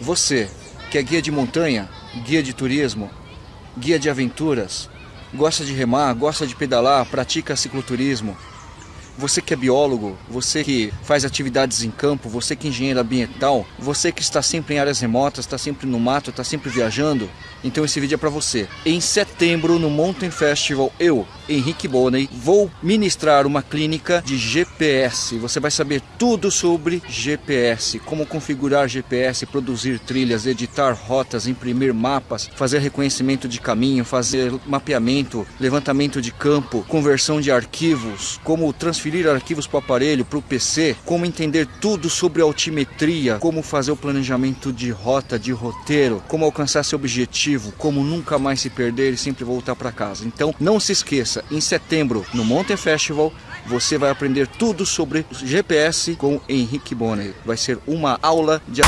Você, que é guia de montanha, guia de turismo, guia de aventuras, gosta de remar, gosta de pedalar, pratica cicloturismo, você que é biólogo, você que faz atividades em campo, você que é engenheiro ambiental, você que está sempre em áreas remotas, está sempre no mato, está sempre viajando, então esse vídeo é para você. Em setembro, no Mountain Festival, eu, Henrique Bonney, vou ministrar uma clínica de GPS. Você vai saber tudo sobre GPS, como configurar GPS, produzir trilhas, editar rotas, imprimir mapas, fazer reconhecimento de caminho, fazer mapeamento, levantamento de campo, conversão de arquivos, como transferir transferir arquivos para o aparelho, para o PC, como entender tudo sobre altimetria, como fazer o planejamento de rota, de roteiro, como alcançar seu objetivo, como nunca mais se perder e sempre voltar para casa. Então não se esqueça, em setembro no Mountain Festival você vai aprender tudo sobre GPS com Henrique Bonner. Vai ser uma aula de